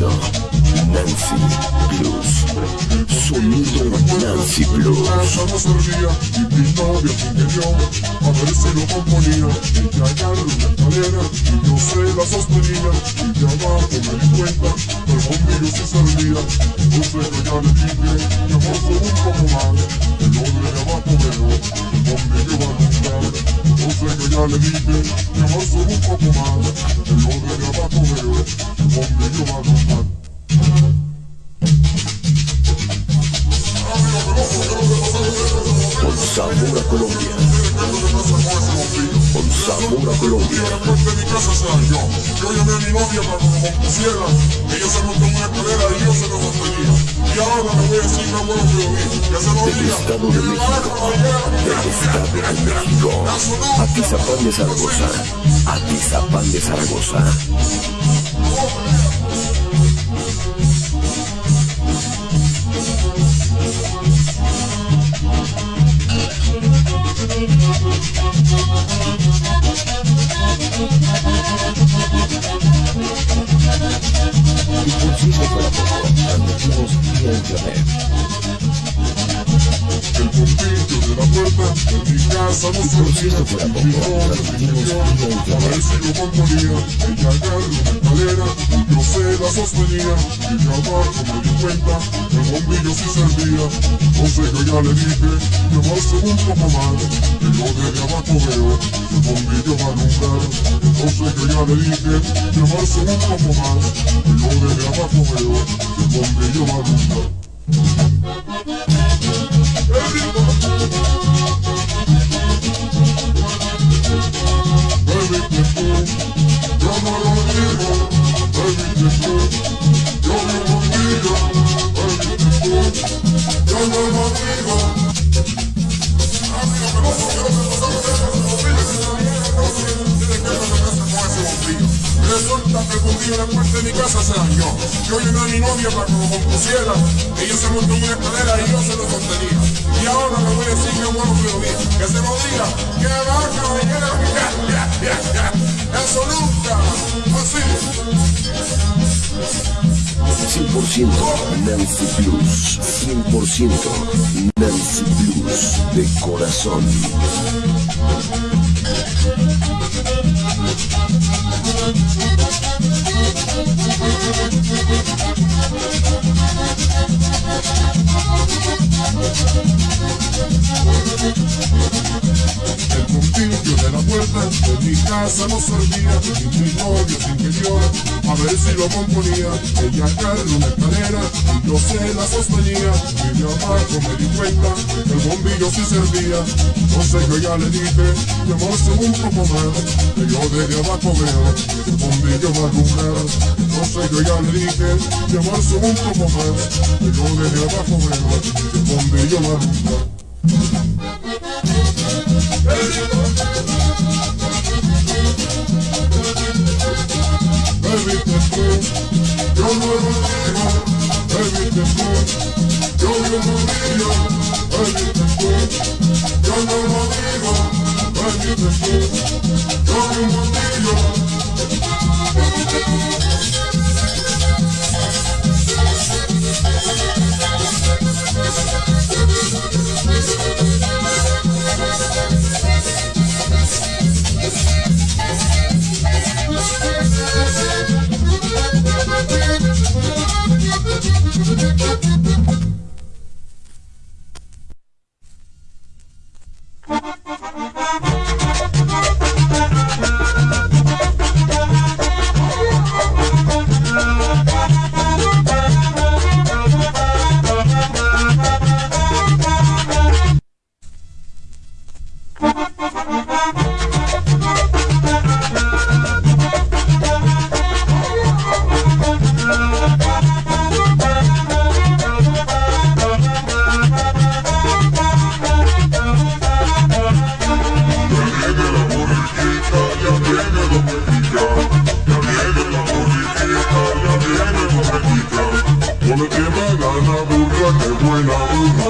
Nancy Blues. Sonido. Nancy Blues. y se lo componía. Agarró una escalera y yo se la sostenía. Y de abajo me di cuenta que el sí servía. Entonces yo ya le dije, mi amor, más. Y yo de abajo veo, el bombillo va a ya le dije, mi amor, un poco. Y yo de abajo el bombillo va a. sabor Colombia. Con sabor a Colombia. Estado de México. Del Estado de México. Atizapán de Zaragoza. Atizapán de Zaragoza. Mi casa no mi se transmitimos metió vía a ver si lo componía. Ella escalera y yo se la sostenía. Y de abajo me di cuenta que el bombillo sí servía. Entonces yo ya le dije, mi amor, sube un poco más. Que yo veo que el bombillo va a alumbrar. Entonces yo ya le dije, mi amor, sube un poco más. Que yo veo que el bombillo va a alumbrar. Resulta que el bombillo de la puerta de mi casa se dañó. Yo llamé a mi novia para que lo compusiera. Ella se montó en una escalera y yo se lo sostenía. Y ahora le voy a decir que bueno que lo diga. Que se lo diga. Que va, caballero. Ya, ya, ya. Eso nunca. 100% Nancy Blues. 100% Nancy Blues. De corazón. Mi casa no servía mi novio se interior a ver si lo componía. Ella agarró una escalera yo se la sostenía. Y de abajo me di cuenta que el bombillo sí servía. Entonces yo ya le dije, mi amor, sube un poco más. Que yo desde abajo veo que el bombillo va a alumbrar. Entonces yo ya le dije, mi amor, sube un poco más. Que yo desde abajo veo que el bombillo va a alumbrar. Thank Cuando te da gana burra, buena burra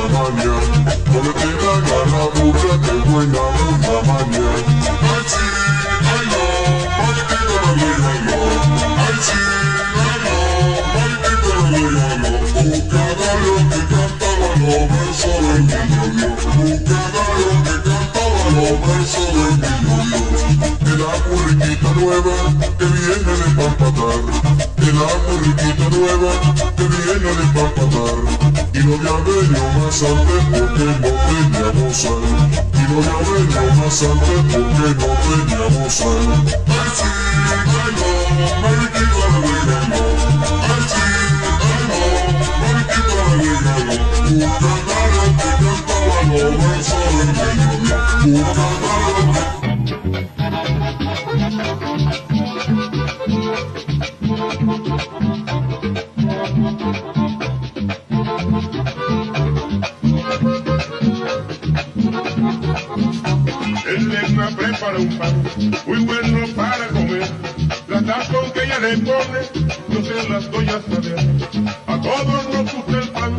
nueva que viene de empapatar. El riquita nueva que viene de empapatar. Y lo de Abelio más antes porque no teníamos sal. Y lo de Abelio más antes porque no teníamos sal. Ay sí, ay no, mariquita regalo. Ay sí, ay no, mariquita regalo. Un que cantaba los versos del mediodía. Prepara un pan muy bueno para comer. La tazón que ella le pone, yo se las doy a saber. A todos nos gusta el pan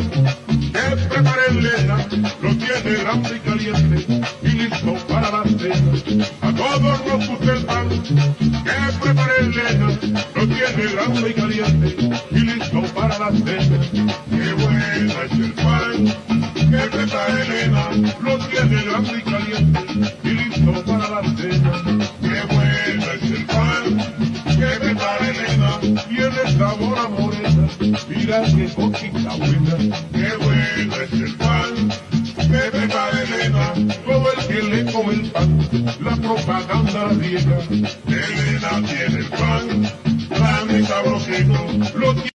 que prepara Elena, lo tiene grande y caliente y listo para la cena. A todos nos gusta el pan que prepara Elena, lo tiene grande y caliente y listo para la cena. Qué buena cosita buena. Qué buena es el pan que prepara Elena, todo el que le come el pan, la propaganda riega. Elena tiene